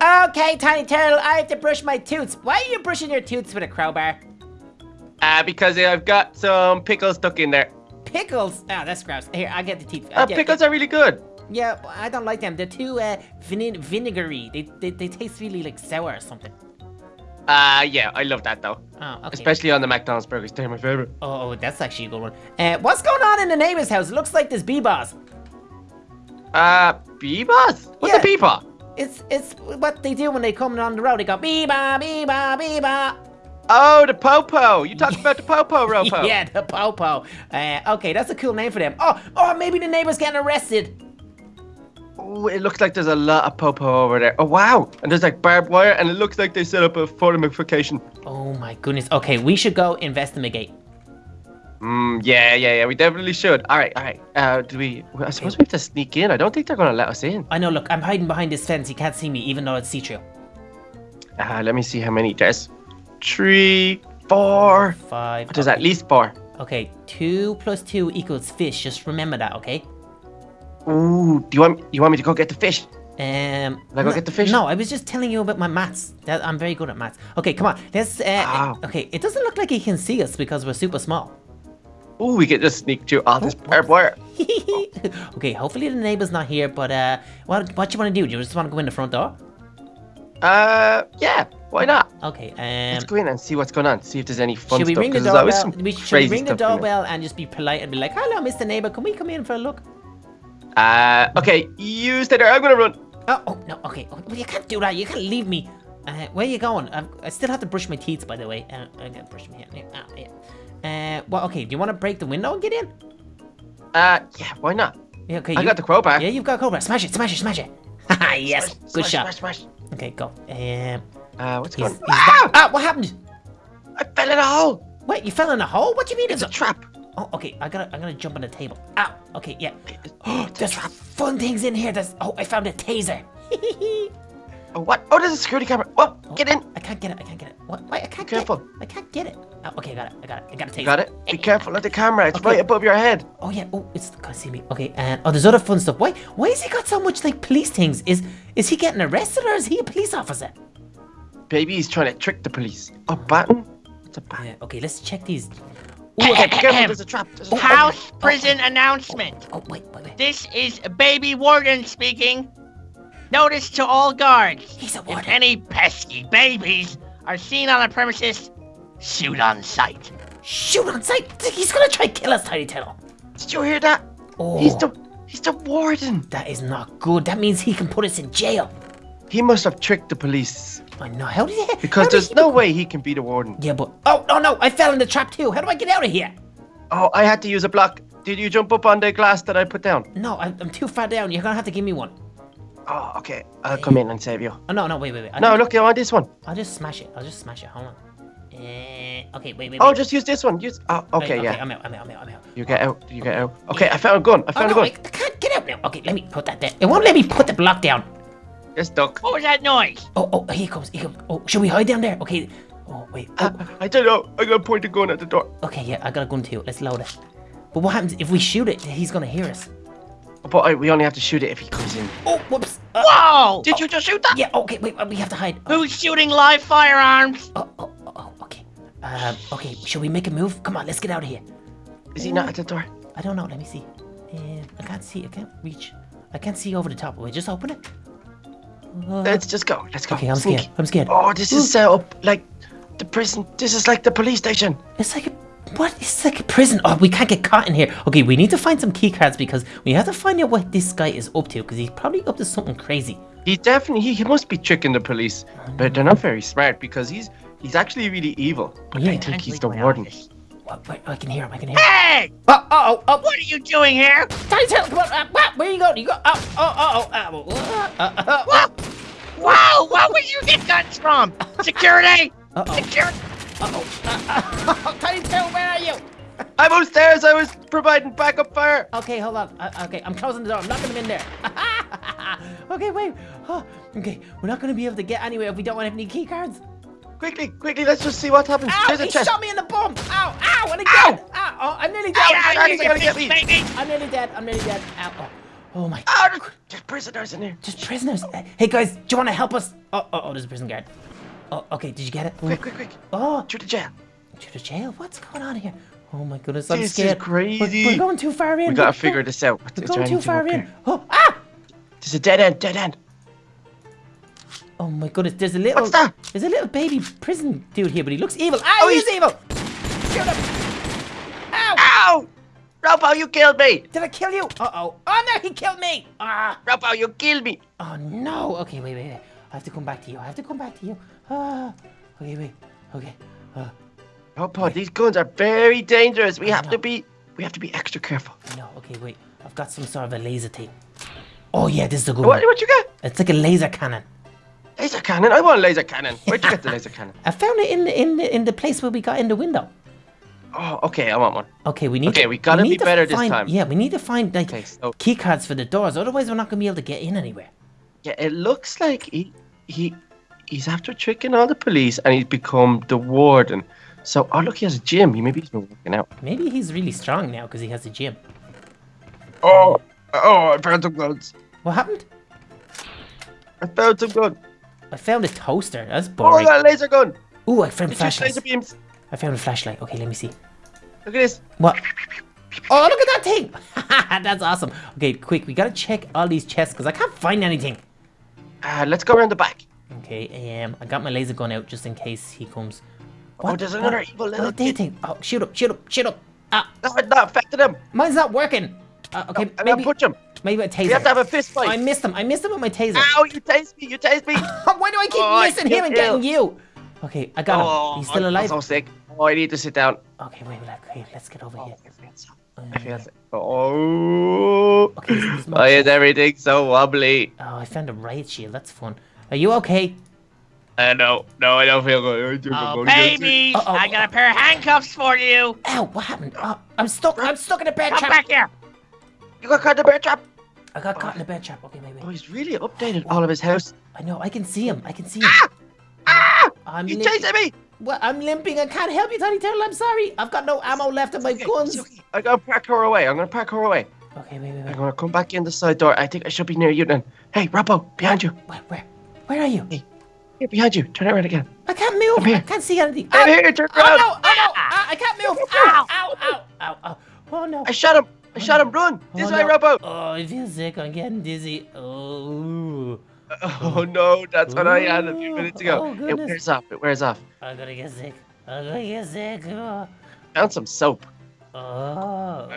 Okay, Tiny Turtle, I have to brush my toots. Why are you brushing your toots with a crowbar? Uh, because I've got some pickles stuck in there. Pickles? Oh, that's gross. Here, I'll get the teeth. Uh, pickles are really good. Yeah, I don't like them. They're too uh, vine vinegary. They, they they taste really like sour or something. Uh, yeah, I love that though. Oh, okay. Especially on the McDonald's burgers. They're my favorite. Oh, that's actually a good one. Uh, what's going on in the neighbor's house? It looks like there's bee-bars. Uh, Beebas? What's Yeah. a Beeba? It's it's what they do when they come on the road. They go bee-ba, bee-ba, bee-ba. Oh, the Popo. You talked about the Popo, Ropo. Yeah, the popo. Uh, okay, that's a cool name for them. Oh, oh, maybe the neighbor's getting arrested. Oh, it looks like there's a lot of Popo over there. Oh, wow. And there's like barbed wire, and it looks like they set up a fortification. Oh my goodness. Okay, we should go investigate. Mm, yeah, yeah, yeah. We definitely should. All right, all right. Uh, do we? I suppose we have to sneak in. I don't think they're gonna let us in. I know. Look, I'm hiding behind this fence. He can't see me, even though it's see-through. Uh, let me see how many. There's three, four, five. There's okay. at least four. Okay, two plus two equals fish. Just remember that, okay? Ooh, do you want you want me to go get the fish? Um, I go no- get the fish? No, I was just telling you about my maths. That I'm very good at maths. Okay, come on. Let's. Uh, Wow. Okay, it doesn't look like he can see us because we're super small. Ooh, we could just sneak through all this Oh, barbed wire. okay, hopefully the neighbor's not here. But uh, what what you want to do? Do you just want to go in the front door? Uh, yeah. Why not? Okay. Let's Um, go in and see what's going on. See if there's any fun should we stuff. ring the doorbell? We, should we ring the stuff in it. doorbell and just be polite and be like, "Hello, Mr. Neighbor, can we come in for a look?" Uh, okay. You stay there. I'm gonna run. Oh, oh no. Okay. Oh, well, you can't do that. You can't leave me. Uh, where are you going? i I still have to brush my teeth, by the way. Uh, I gotta brush my hair. Ah, yeah. Uh, well, okay. Do you want to break the window and get in? Uh, yeah. Why not? Yeah, okay. I you- got the crowbar. Yeah, you've got Cobra. Smash it, smash it, smash it. Haha, yes. Smash, Good smash, shot. Smash, smash. Okay, go. Um, Uh, what's going he's on? Ah! ah, what happened? I fell in a hole. Wait, you fell in a hole? What do you mean? It's a trap. Oh, okay. I gotta, I'm gonna jump on the table. Ah, okay, yeah. Oh, There's fun things in here. There's, oh, I found a taser. Oh, what? Oh, there's a security camera. Whoa, get in. I can't get it. I can't get it. What? Wait, I can't careful. get it. I can't get it. Oh, okay, I got it. I got it. I got a taser. You got it? Be eh, careful of the camera. It's Okay. right above your head. Oh yeah. Oh, it's gonna see me. Okay. And oh, there's other fun stuff. Why? Why has he got so much like police things? Is is he getting arrested or is he a police officer? Baby, he's trying to trick the police. A baton? It's a baton. Yeah. Okay. Let's check these. Ooh, okay, be careful. There's a trap. There's a trap. House prison oh, oh, announcement. Oh wait, wait, wait. This is Baby Warden speaking. Notice to all guards. He's a warden. If any pesky babies are seen on the premises, shoot on sight. Shoot on sight. He's gonna try to kill us, Tiny Turtle. Did you hear that? Oh, He's the he's the warden. that is not good. That means he can put us in jail. He must have tricked the police I know. How did he? because there's he no become- way he can be the warden. Yeah, but oh no no! I fell in the trap too. How do I get out of here? Oh, I had to use a block. Did you jump up on the glass that I put down? No, I, I'm too far down. You're gonna have to give me one. Oh, okay. I'll come in and save you. Oh no no wait wait wait. I No, think- look, you want this one. I'll just smash it. I'll just smash it. Hold on. Uh, okay, wait, wait, wait. Oh, just use this one. Use. Oh, Wait, okay, yeah. I'm out, I'm out, I'm out, I'm out. You get out. You get out. Okay, I found a gun. I Oh, found no, a I, gun. I can't get out now. Okay, let me put that there. It won't let me put the block down. It's stuck. What was that noise? Oh, oh, here he comes, here comes. Oh, should we hide down there? Okay. Oh, wait. Oh, Uh, I don't know. I'm gonna point the gun at the door. okay, yeah, I got a gun too. Let's load it. But what happens if we shoot it? He's gonna hear us. But I, we only have to shoot it if he comes in. Oh, whoops. Uh, Whoa! Did you just shoot that? yeah, okay, wait, we have to hide. Oh, Who's shooting live firearms? oh, oh, oh, okay. Um, okay, should we make a move? Come on, let's get out of here. Is he not at the door? I don't know, let me see. Uh, I can't see, I can't reach. I can't see over the top. Wait, just open it. Uh, Let's just go. Let's go. okay, I'm Sneak. scared. I'm scared. Oh, this is set up like the prison. This is like the police station. It's like a what? It's like a prison. Oh, we can't get caught in here. Okay, we need to find some key cards because we have to find out what this guy is up to because he's probably up to something crazy. He definitely he, he must be tricking the police, but they're not very smart because he's he's actually really evil. But Yeah. I think he's the warden. office. What, what, I can hear him. I can hear him. Hey! Oh, oh, oh, What are you doing here? Tiny Tail, come on. Uh, what? Where you going? You go? Oh, oh, oh, oh. Uh, uh, uh, uh, What? Whoa! Where would you get guns from? Security! uh-oh, Security! uh-oh. Uh, uh, Tiny Tail, where are you? I'm upstairs. I was providing backup fire. Okay, hold on. Uh, okay, I'm closing the door. I'm locking him in there. okay, wait. Oh, okay, we're not going to be able to get anywhere if we don't have any key cards. Quickly, quickly. Let's just see what happens. Ow, There's a he chest. shot me in the bum. Ow, ow, and again. Ow, oh, I'm nearly dead. Ow, Charlie's you gonna get me. I'm nearly dead. I'm nearly dead. Ow. Oh. Oh my. Oh, there's, there's prisoners in here. Just prisoners. Hey guys, do you want to help us? Oh, oh, oh, there's a prison guard. Oh, okay. Did you get it? Quick, quick, quick. Oh, To the jail. to the jail. What's going on here? Oh my goodness, I'm This is scared. We're- crazy. We're, going too far in. We gotta We're figure this out. We're Is going too far in. here? Oh, ah! There's a dead end, dead end. Oh my goodness, there's a little. What's that? There's a little baby prison dude here, but he looks evil. Ah, Oh, he he's- evil. Shoot him. Ow! Ow! Robo, you killed me! Did I kill you? Uh oh. Oh no, he killed me. Ah. Robo, you killed me! Oh no. Okay, wait, wait, wait. I have to come back to you. I have to come back to you. Ah. Okay, wait. Okay. Uh, Robo, these guns are very dangerous. We I have know. to be, we have to be extra careful. no. Okay, wait. I've got some sort of a laser thing. Oh yeah, this is a good What, one. what you got? It's like a laser cannon. Laser cannon. I want a laser cannon. Where'd you get the laser cannon? I found it in the, in the, in the place where we got in the window. Oh, okay, I want one. Okay, we need. Okay, to, we gotta need be to better this find- time. Yeah, we need to find like Okay, so- key cards for the doors. Otherwise, we're not gonna be able to get in anywhere. Yeah, it looks like he, he, he's after tricking all the police, and he's become the warden. So, oh look, he has a gym. He maybe he's been working out. Maybe he's really strong now because he has a gym. Oh, oh, I found some guns. What happened? I found some guns. I found a toaster. That's boring. Oh, I got a laser gun. Ooh, I found just laser flashlight. beams. I found a flashlight. Okay, let me see. Look at this. What? Oh, look at that thing! That's awesome. Okay, quick, we gotta check all these chests because I can't find anything. Uh, let's go around the back. Okay, um, I got my laser gun out just in case he comes. Oh, there's another evil What little are they kid. think? Oh, shoot up, shoot up, shoot up! Ah, No, it's not affected him. mine's not working. Uh, okay, I'm gonna maybe punch him. Maybe a taser. We have to have a fist I missed him. I missed him with my taser. Ow, you taste me. You taste me. Why do I keep Oh, I missing him and feel getting you? Okay, I got him. Oh, He's still alive. I alive. feel so sick. Oh, I need to sit down. Okay, wait, wait, okay, let's get over Oh, here. I feel so- Uh, I feel sick. Oh. Okay, there's- there's Why is everything so wobbly? Oh, I found a riot shield. That's fun. Are you okay? Uh, no, no, I don't feel good. I think I'm Oh, gonna get sick. babies! Uh-oh. I got a pair of handcuffs for you. Ow, what happened? Oh, I'm stuck. I'm stuck in a bear Come back here. You got caught in the bear trap. I got caught in a bear trap. Okay, wait, Oh, he's really updated all of his house. I know. I can see him. I can see him. Ah! I'm He's chasing me. What? I'm limping. I can't help you, Tiny Turtle. I'm sorry. I've got no ammo left in my Okay, guns. okay. I'm gonna park her away. I'm gonna park her away. Okay, wait, wait, I'm gonna come back in the side door. I think I should be near you then. Hey, Robbo, behind you. Where? Where? Where are you? Hey. Here, behind you. Turn around again. I can't move. here. I can't see anything. I'm Ah! here. Turn around. Oh no! Oh no! Ah, I can't move! Ow! Ow! Ow! Ow! Ow! Oh no! I shot him. I shot him. Run. This Oh, way, no. Robbo. Oh, I feel sick. I'm getting dizzy. Oh, Oh no, that's what I had a few minutes ago. Oh, it wears off. It wears off. I'm gonna get sick. I'm gonna get sick. Oh. Found some soap. Oh.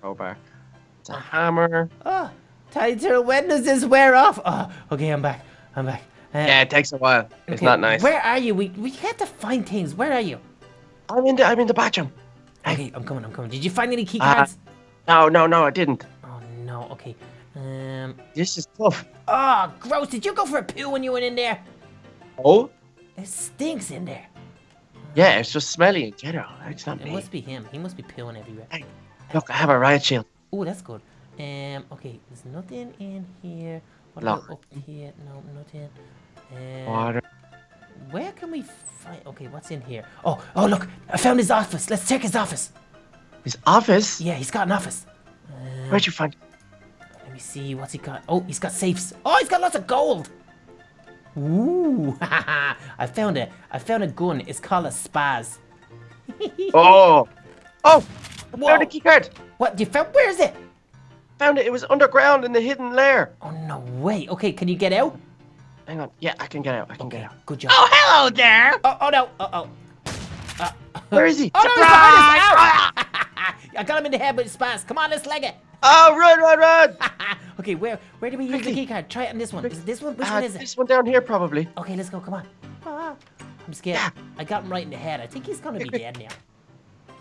Crowbar. It's a hammer. Oh, Tiny when does this wear off? Oh, okay, I'm back. I'm back. Uh, Yeah, it takes a while. It's okay, not nice. Where are you? We we have to find things. Where are you? I'm in the I'm in the bathroom. Okay, I'm coming. I'm coming. Did you find any key Uh, cards? No, no, no, I didn't. oh no. Okay. Um. This is tough. Oh, gross! Did you go for a poo when you went in there? Oh? It stinks in there. Yeah, it's just smelly in general. It's not It me. must be him. He must be pooing everywhere. Hey, Look, I have a riot shield. Oh, that's good. Um, okay, there's nothing in here. What Lock. up here? No, nothing. Um, Water. where can we find? Okay, what's in here? Oh, oh, look! I found his office. Let's check his office. His office? Yeah, he's got an office. Um, Where'd you find Let me see. What's he got? Oh, he's got safes. Oh, he's got lots of gold. Ooh, I found it. I found a gun. It's called a spaz. Oh! Oh! I Whoa. found a key card! What? You found? Where is it? Found it. It was underground in the hidden lair. Oh no way. Okay, can you get out? Hang on. Yeah, I can get out. I can get out. Good job. Oh, hello there. Oh, oh no. Uh oh. Uh, Where is he? Oh no, he's behind us! Ow! I got him in the head with his spaz. Come on, let's leg it. Oh, run, run, run! okay, where where do we use the key card? Try it on this one. Is it this one? Which Uh, one is it? this one down here, probably. Okay, let's go. Come on. Ah, I'm scared. Yeah. I got him right in the head. I think he's gonna be dead now.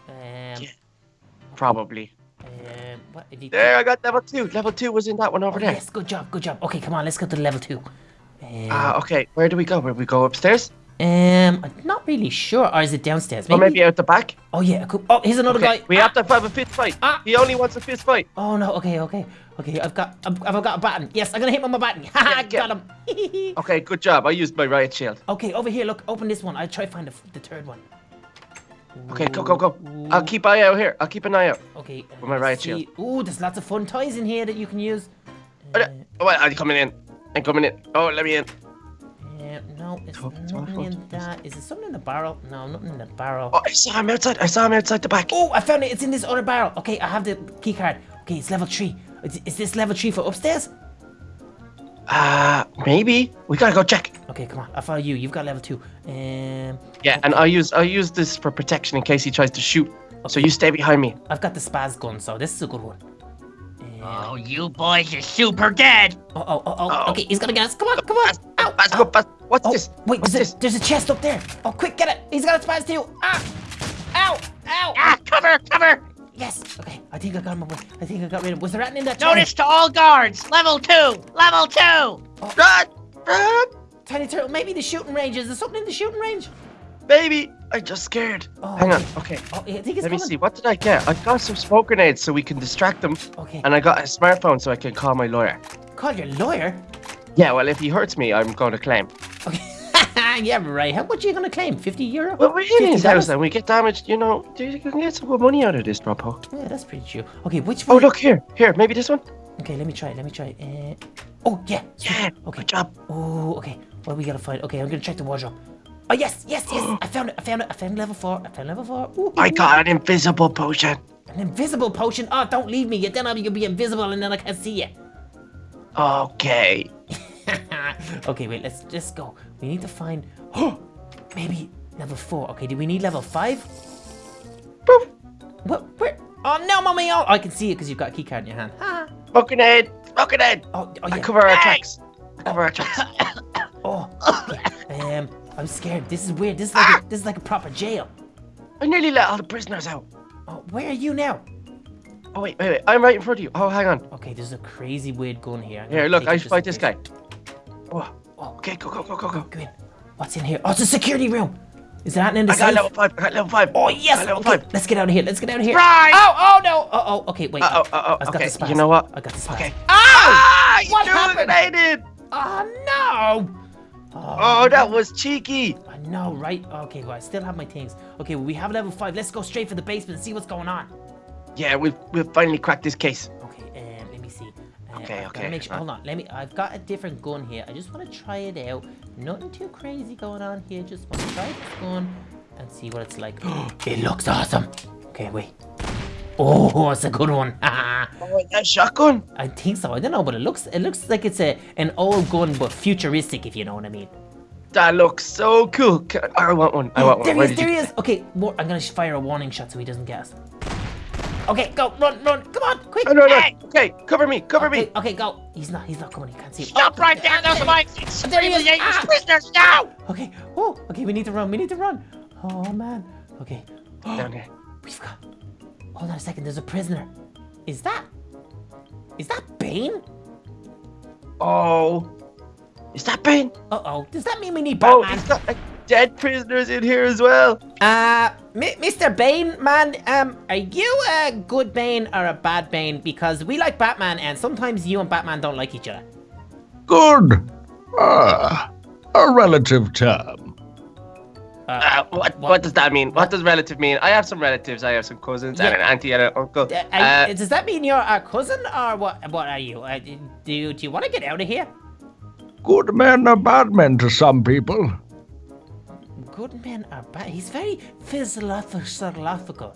Um, Yeah. Probably. um, what? There, I got level two. Level two was in that one over Oh, there. yes, good job, good job. Okay, come on, let's go to level two. Um, Ah, okay. Where do we go? Where do we go upstairs? Um, I'm not really sure. Or is it downstairs? Or maybe out the back? Oh yeah. Cool. Oh, here's another Okay, guy. we Ah! have to have a fist fight. Ah. He only wants a fist fight. Oh no. Okay. Okay. Okay. I've got. I've, I've got a button. Yes, I'm gonna hit him with my button. Haha, Yeah, got him. Okay, good job. I used my riot shield. okay, over here. Look, open this one. I'll try to find the, the third one. Okay, go, go, go. I'll keep eye out here. I'll keep an eye out. Okay. With my riot see- Ooh, there's lots of fun toys in here that you can use. Oh, Uh, oh, I'm coming in. I'm coming in. Oh, let me in. yeah, no, it's Oh, it's nothing in that. Is there something in the barrel? No, nothing in the barrel. Oh, I saw him outside. I saw him outside the back. Oh, I found it. It's in this other barrel. Okay, I have the key card. Okay, it's level three. Is, is this level three for upstairs? Uh, maybe. We gotta go check. Okay, come on. I follow you. You've got level two. Um, Yeah, and I'll use I'll use this for protection in case he tries to shoot. So you stay behind me. I've got the spaz gun, so this is a good one. Oh, you boys are super dead. oh, oh, oh, oh, Okay, he's gonna get us. Come on, come on. Ow, Baz, ow. go, Baz. What's Oh, this? wait, What's there's this? a, there's a chest up there. Oh, quick, get it. He's got a spaz too. Ah, ow, ow. Ah, cover, cover. Yes. Okay, I think I got him. away. I think I got rid of him. Was there anything in that chest? Notice to all guards. Level two. Level two. Run! Run! Tiny turtle. Maybe the shooting range. Is there something in the shooting range? Baby! I'm just scared. Oh, Hang on. okay. Oh, I Let me coming. see. What did I get? I got some smoke grenades so we can distract them. Okay. And I got a smartphone so I can call my lawyer. Call your lawyer. Yeah, well, if he hurts me, I'm going to claim. Okay. yeah, right. How much are you gonna claim? 50 euro? Well, we're in his house and we get damaged, you know, you can get some good money out of this, Dropo. Yeah, that's pretty true. Okay, which Oh, one? look here. Here, maybe this one? Okay, let me try. Let me try. Uh... Oh, yeah. Yeah, Okay. good job. Oh, okay. What we gotta find? Okay, I'm gonna check the wardrobe. Oh, yes, yes, yes. I found it. I found it. I found level four. I found level four. Ooh, I ooh, got an invisible potion. an invisible potion. Oh, don't leave me. Then I'll be invisible and then I can't see you. Okay. okay, wait. Let's just go. We need to find. Oh, maybe level four. Okay, do we need level five? Poof. What? Where? Oh no, mommy! Oh, I can see it because you've got a key card in your hand. Ha. Smoke grenade. Smoke grenade. Oh, oh I cover our tracks. I cover our tracks. Oh, okay. um, I'm scared. This is weird. This is like a, this is like a proper jail. I nearly let all the prisoners out. Oh, where are you now? Oh, wait, wait, wait. I'm right in front of you. Oh, hang on. Okay, there's a crazy weird gun here. Here, look, I should fight this guy. Oh, Oh, okay, go, go, go, go, go. go in. What's in here? Oh, it's a security room. Is that in the I got level five. I got level five. Oh yes. I got level Okay, five. let's get out of here. Let's get out of here. Right. Oh, oh no. Oh, oh. Okay, wait. Uh-oh, uh-oh, I've got okay, the spaz. you know what? I got the spaz. Okay. Ow! Ah, you What happened? Oh no. Oh, that was cheeky. I know, right? Okay, well, I still have my things. Okay, well, we have level five. Let's go straight for the basement and see what's going on. Yeah, we've we've finally cracked this case. Okay, um, let me see. Uh, Okay, I've okay, Make sure, uh. hold on, let me. I've got a different gun here. I just want to try it out. Nothing too crazy going on here. Just want to try this gun and see what it's like. it looks awesome. Okay, wait. Oh, it's a good one. Oh, that shotgun. I think so. I don't know, but it looks it looks like it's a an old gun but futuristic, if you know what I mean. That looks so cool. I want one. I want one. There he is, there he is. Okay, more, I'm gonna fire a warning shot so he doesn't get us. Okay, go, run, run, come on, quick. Oh, no, no. Hey! Okay, cover me, cover Okay, me. okay, go. He's not, he's not coming. He can't see. Stop Oh, right there. Those are my There he is. Ah! prisoners now. Okay. Oh, okay. We need to run. We need to run. Oh man. Okay. Down here. We've got. Hold on a second. There's a prisoner. Is that? Is that Bane? Oh, is that Bane? Uh oh. Does that mean we need Oh, Batman? he's got like, dead prisoners in here as well. Uh, M- Mr. Bane, man. Um, are you a good Bane or a bad Bane? Because we like Batman, and sometimes you and Batman don't like each other. Good. Ah, a relative term. Uh, what, what does that mean? What does relative mean? I have some relatives. I have some cousins and Yeah. an auntie and an uncle. Uh, Uh, you- does that mean you're a cousin, or what? What are you? Uh, do you, do you want to get out of here? Good men are bad men to some people. Good men are bad. He's very philosophical.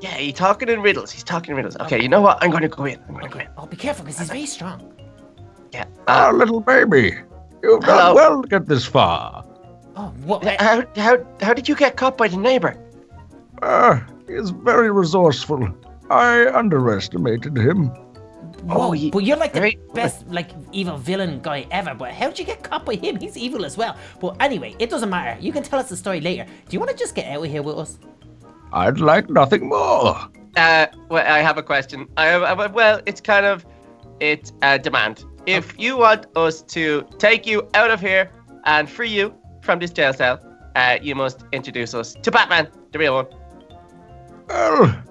yeah, he's talking in riddles. He's talking in riddles. Okay, you know what? I'm going to go in. I'm going to go in. Oh, be careful, because he's very strong. Yeah. Ah, Uh, little baby. You've done well to get this far. Oh, what? Uh, how, how, how did you get caught by the neighbor? Ah, he's very resourceful. I underestimated him. Whoa, oh, he- but you're like the very- best, like, evil villain guy ever. But how'd you get caught by him? He's evil as well. But anyway, it doesn't matter. You can tell us the story later. Do you want to just get out of here with us? I'd like nothing more. Uh, well, I have a question. I have, I have- well, it's kind of, it's a demand. If you want us to take you out of here and free you from this jail cell, uh, you must introduce us to Batman, the real one. Well,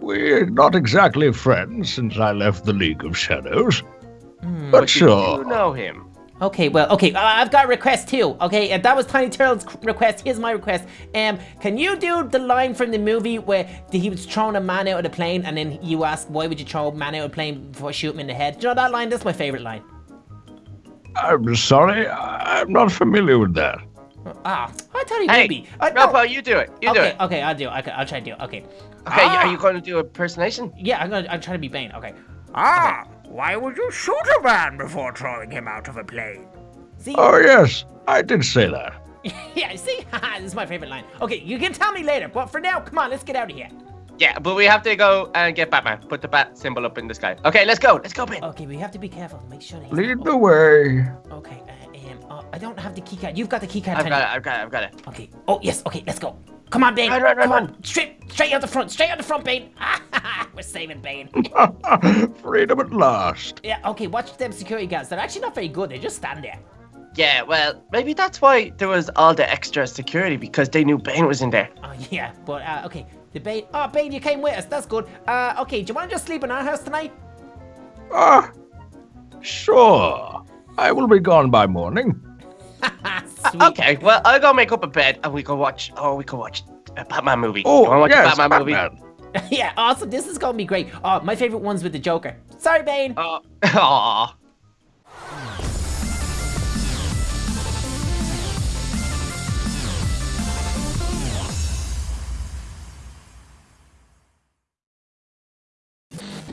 we're not exactly friends since I left the League of Shadows. Hmm. But But sure. you know him. Okay, well, okay, uh, I've got a request too. Okay, and that was Tiny Turtle's request. Here's my request. Um, can you do the line from the movie where he was throwing a man out of the plane, and then you ask, why would you throw a man out of a plane before shooting him in the head? Do you know that line? That's my favorite line. I'm sorry, I'm not familiar with that. Ah, I thought he Hey, would be. Uh, no. You do it. You do it. okay, I'll do it. Okay, I'll try to do it. Okay. Okay, Ah. are you going to do a impersonation? Yeah, I'm gonna. I'm trying to be Bane. Okay. Ah, why would you shoot a man before throwing him out of a plane? See? Oh, yes, I did say that. yeah. See, this is my favorite line. Okay, you can tell me later, but for now, come on, let's get out of here. Yeah, but we have to go and get Batman. Put the bat symbol up in the sky. Okay, let's go. Let's go, Ben. Okay, we have to be careful. Make sure that Lead the way. Okay. Uh, um, uh, I don't have the keycard. You've got the keycard. I've Tiny. got it. I've got it. I've got it. Okay. Oh yes. Okay. Let's go. Come on, Bane. Run, run, run, Come on. run. Straight, straight out the front. Straight out the front, Bane. We're saving Bane. Freedom at last. yeah. Okay. Watch them security guards. They're actually not very good. They just stand there. Yeah, well, maybe that's why there was all the extra security because they knew Bane was in there. Oh yeah. But uh, okay. The Bane. Oh, Bane, you came with us. That's good. Uh, okay. Do you want to just sleep in our house tonight? Ah, sure. I will be gone by morning. Okay, well, I'll go make up a bed and we go watch. Oh, we can watch a Batman movie. Oh, you want to watch yes, a Batman, movie? yeah. Awesome. This is gonna be great. Oh, my favorite one's with the Joker. Sorry, Bane. Oh, aw.